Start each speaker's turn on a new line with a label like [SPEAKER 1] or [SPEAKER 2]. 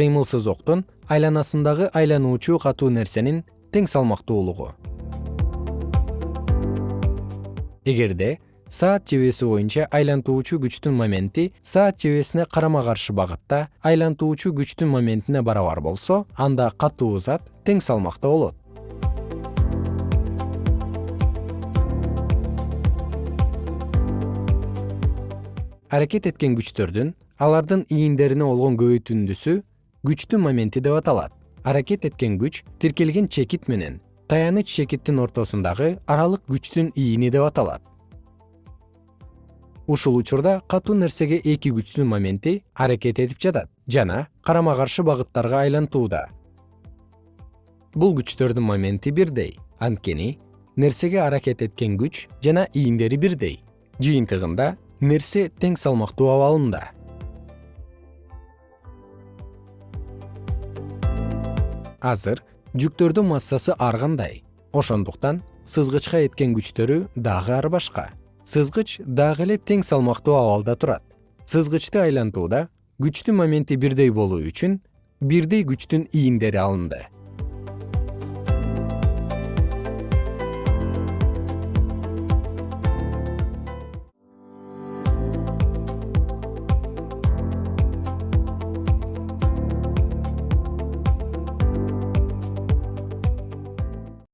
[SPEAKER 1] кыймылсыз октун айланасындагы айлануучу катуу нерсенин тең салмактуулугу. Эгерде саат жебеси боюнча айлантуучу күчтүн моменти саат жебесине карама каршы багытта айлантуучу күчтүн моментине барабар болсо анда катуу зат тең салмакта болот. Аракет эткен күчтөрдүн алардын ийиндерине болгон көбөйтүндүсү күчтүн моменти деп аталат. Аракет эткен күч тиркелген чекит менен таяныч чекиттин ортосундагы аралык күчтүн ийини деп аталат. Ушул учурда катуу нерсеге эки күчтүн моменти аракет этип жатат жана карама каршы багыттарга айлантууда. Бул күчтөрдүн моменти бирдей. Анткени нерсеге аракет эткен күч жана ийиндери бирдей. Жыйынтыгында нерсе тең салмактуу абалында азыр жүктөрдүн массасы ар кандай. Ошондуктан сызгычка эткен күчтөрү дагы ар башка. Сызгыч дагы эле тең салмактуу абалда турат. Сызгычты айлантууда күчтүн моменти бирдей болуу үчүн бирдей күчтүн ийиндери алынды